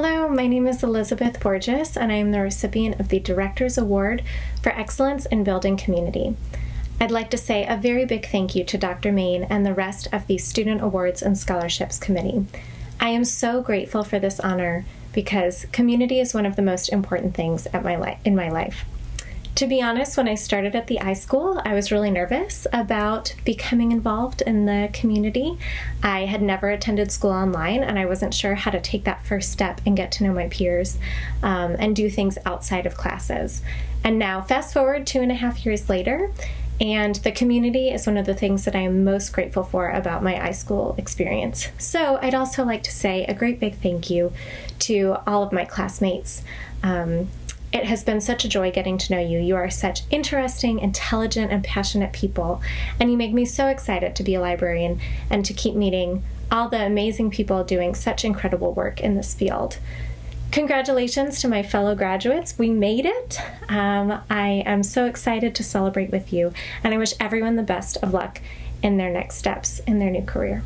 Hello, my name is Elizabeth Borges, and I am the recipient of the Director's Award for Excellence in Building Community. I'd like to say a very big thank you to Dr. Main and the rest of the Student Awards and Scholarships Committee. I am so grateful for this honor because community is one of the most important things my in my life. To be honest, when I started at the iSchool, I was really nervous about becoming involved in the community. I had never attended school online and I wasn't sure how to take that first step and get to know my peers um, and do things outside of classes. And now, fast forward two and a half years later, and the community is one of the things that I am most grateful for about my iSchool experience. So, I'd also like to say a great big thank you to all of my classmates. Um, it has been such a joy getting to know you. You are such interesting, intelligent, and passionate people, and you make me so excited to be a librarian and to keep meeting all the amazing people doing such incredible work in this field. Congratulations to my fellow graduates. We made it. Um, I am so excited to celebrate with you, and I wish everyone the best of luck in their next steps in their new career.